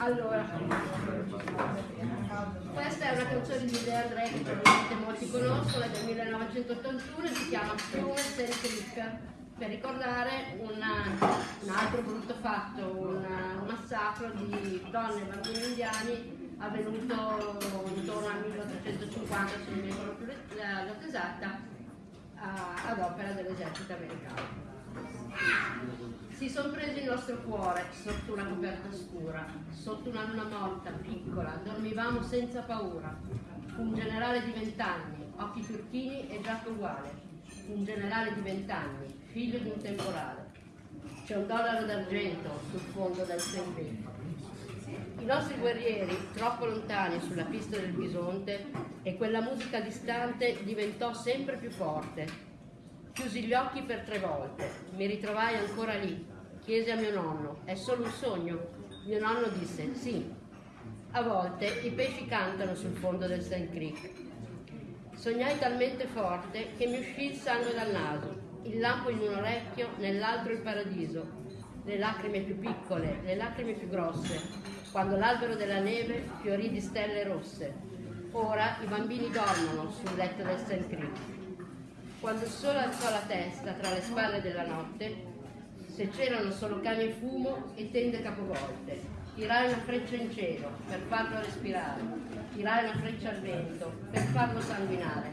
Allora, questa è una canzone di De André che probabilmente molti conoscono, è del 1981 e si chiama Fiume Sentrica per ricordare una, un altro brutto fatto, un massacro di donne e bambini indiani avvenuto intorno al 1850, se non mi ricordo più la data esatta, ad opera dell'esercito americano. Si sono presi il nostro cuore sotto una coperta scura, sotto una luna morta, piccola, dormivamo senza paura. Un generale di vent'anni, occhi turchini e giacca uguale. Un generale di vent'anni, figlio di un temporale. C'è un dollaro d'argento sul fondo del Saint I nostri guerrieri, troppo lontani sulla pista del bisonte, e quella musica distante diventò sempre più forte, Chiusi gli occhi per tre volte, mi ritrovai ancora lì. Chiesi a mio nonno, è solo un sogno? Mio nonno disse, sì. A volte i pesci cantano sul fondo del Sand Creek. Sognai talmente forte che mi uscì il sangue dal naso, il lampo in un orecchio, nell'altro il paradiso, le lacrime più piccole, le lacrime più grosse, quando l'albero della neve fiorì di stelle rosse. Ora i bambini dormono sul letto del Sand Creek quando il sole alzò la testa tra le spalle della notte, se c'erano solo cani e fumo e tende capovolte, tirai una freccia in cielo per farlo respirare, tirai una freccia al vento per farlo sanguinare.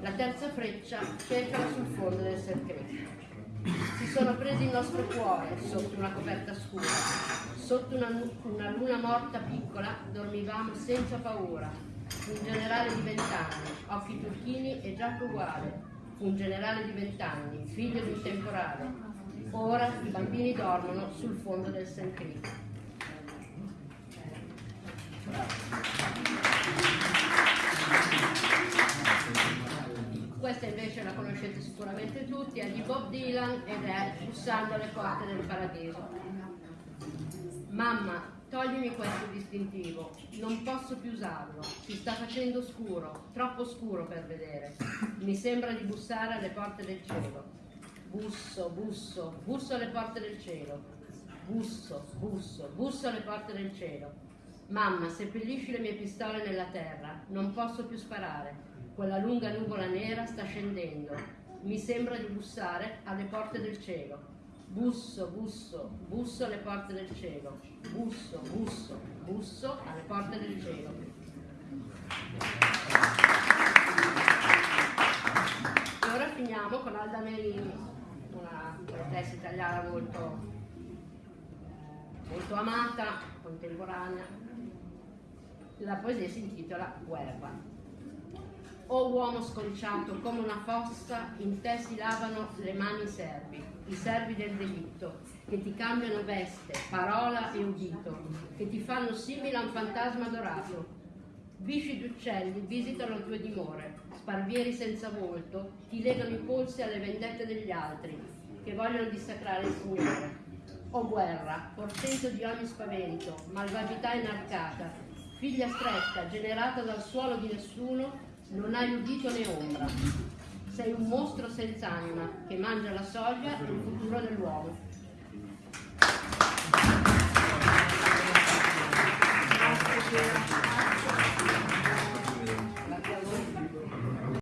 La terza freccia cercala sul fondo del sercreto. Si sono presi il nostro cuore sotto una coperta scura, sotto una, una luna morta piccola dormivamo senza paura. Un generale di vent'anni, occhi turchini e giacca uguale, un generale di vent'anni, figlio di un temporale. Ora i bambini dormono sul fondo del St. Creek. Questa invece la conoscete sicuramente tutti, è di Bob Dylan ed è Bussando alle porte del paradiso. Mamma, Toglimi questo distintivo, non posso più usarlo, si sta facendo scuro, troppo scuro per vedere. Mi sembra di bussare alle porte del cielo. Busso, busso, busso alle porte del cielo. Busso, busso, busso alle porte del cielo. Mamma, seppellisci le mie pistole nella terra, non posso più sparare. Quella lunga nuvola nera sta scendendo. Mi sembra di bussare alle porte del cielo. Busso, busso, busso alle porte del cielo. Busso, busso, busso alle porte del cielo. E ora finiamo con Alda Merini, una poetessa italiana molto, molto amata, contemporanea. La poesia si intitola Guerra. O uomo sconciato come una fossa, in te si lavano le mani servi, i servi del delitto, che ti cambiano veste, parola e udito, che ti fanno simile a un fantasma dorato. Bisci d'uccelli visitano le tue dimore, sparvieri senza volto, ti legano i polsi alle vendette degli altri, che vogliono dissacrare il Signore. O guerra, portento di ogni spavento, malvagità inarcata, figlia stretta, generata dal suolo di nessuno, non hai udito né ombra. Sei un mostro senza anima che mangia la soglia e il futuro dell'uomo.